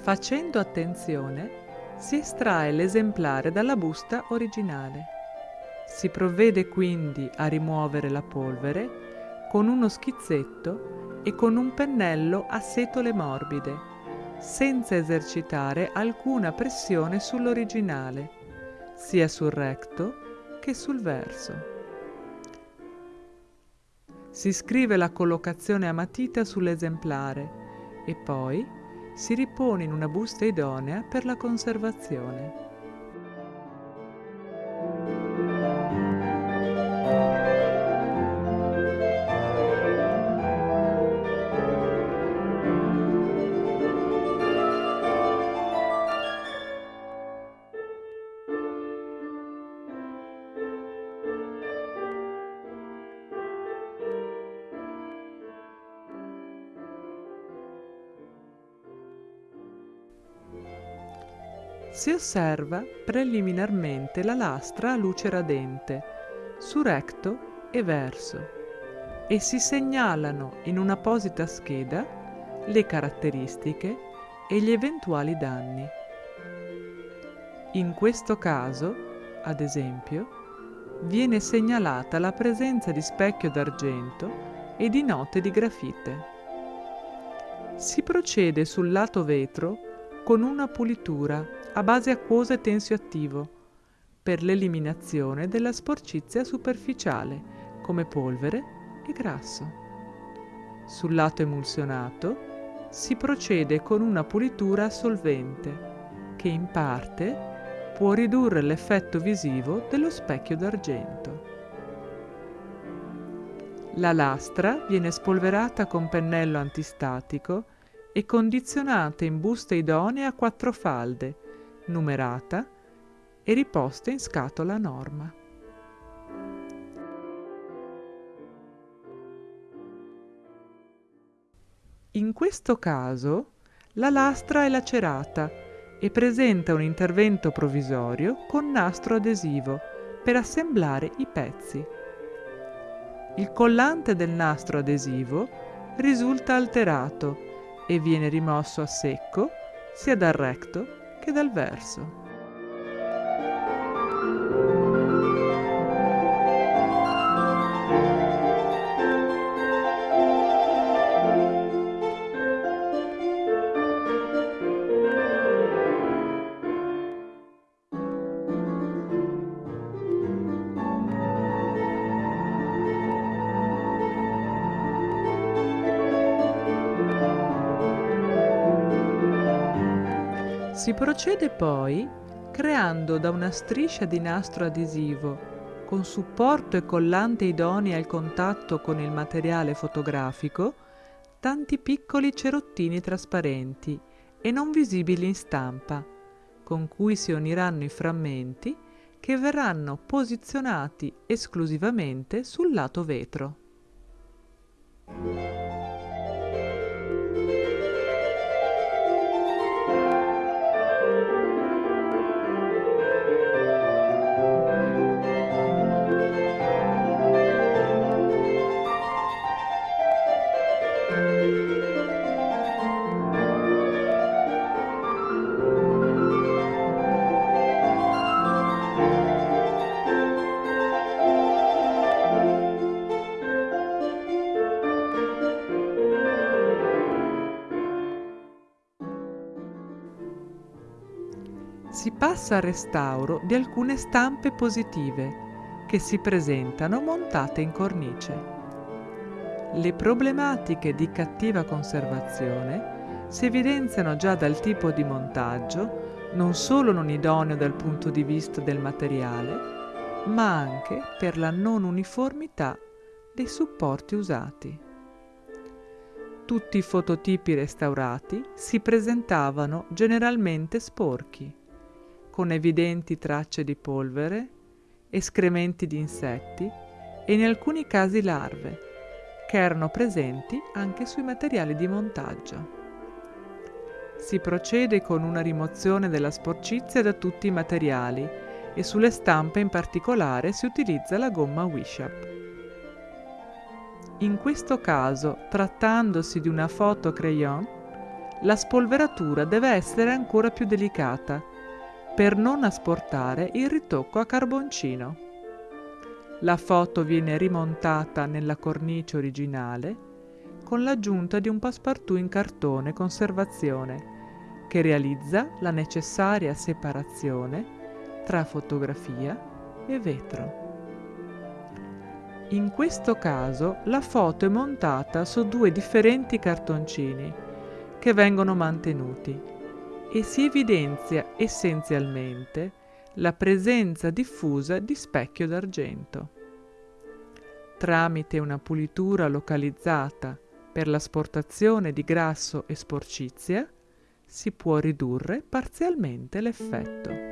Facendo attenzione, si estrae l'esemplare dalla busta originale. Si provvede quindi a rimuovere la polvere con uno schizzetto e con un pennello a setole morbide, senza esercitare alcuna pressione sull'originale, sia sul recto che sul verso. Si scrive la collocazione a matita sull'esemplare e poi si ripone in una busta idonea per la conservazione. Si osserva preliminarmente la lastra a luce radente, su recto e verso, e si segnalano in un'apposita scheda le caratteristiche e gli eventuali danni. In questo caso, ad esempio, viene segnalata la presenza di specchio d'argento e di note di grafite. Si procede sul lato vetro con una pulitura a base acquosa e tensioattivo per l'eliminazione della sporcizia superficiale come polvere e grasso. Sul lato emulsionato si procede con una pulitura a solvente che in parte può ridurre l'effetto visivo dello specchio d'argento. La lastra viene spolverata con pennello antistatico e condizionata in buste idonee a quattro falde numerata e riposta in scatola norma. In questo caso la lastra è lacerata e presenta un intervento provvisorio con nastro adesivo per assemblare i pezzi. Il collante del nastro adesivo risulta alterato e viene rimosso a secco sia dal recto che dal verso. Si procede poi creando da una striscia di nastro adesivo con supporto e collante idonei al contatto con il materiale fotografico tanti piccoli cerottini trasparenti e non visibili in stampa, con cui si uniranno i frammenti che verranno posizionati esclusivamente sul lato vetro. Si passa al restauro di alcune stampe positive che si presentano montate in cornice. Le problematiche di cattiva conservazione si evidenziano già dal tipo di montaggio, non solo non idoneo dal punto di vista del materiale, ma anche per la non uniformità dei supporti usati. Tutti i fototipi restaurati si presentavano generalmente sporchi con evidenti tracce di polvere, escrementi di insetti e in alcuni casi larve, che erano presenti anche sui materiali di montaggio. Si procede con una rimozione della sporcizia da tutti i materiali e sulle stampe in particolare si utilizza la gomma Wishap. In questo caso, trattandosi di una foto crayon, la spolveratura deve essere ancora più delicata per non asportare il ritocco a carboncino. La foto viene rimontata nella cornice originale con l'aggiunta di un passepartout in cartone conservazione che realizza la necessaria separazione tra fotografia e vetro. In questo caso la foto è montata su due differenti cartoncini che vengono mantenuti e si evidenzia essenzialmente la presenza diffusa di specchio d'argento. Tramite una pulitura localizzata per l'asportazione di grasso e sporcizia si può ridurre parzialmente l'effetto.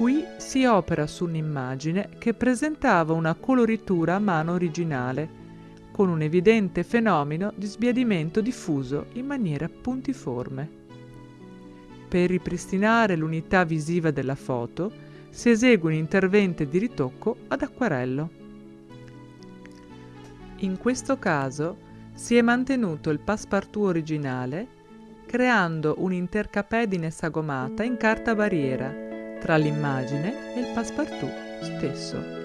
Qui si opera su un'immagine che presentava una coloritura a mano originale, con un evidente fenomeno di sbiadimento diffuso in maniera puntiforme. Per ripristinare l'unità visiva della foto si esegue un intervento di ritocco ad acquarello. In questo caso si è mantenuto il passepartout originale creando un'intercapedine sagomata in carta barriera tra l'immagine e il passepartout stesso.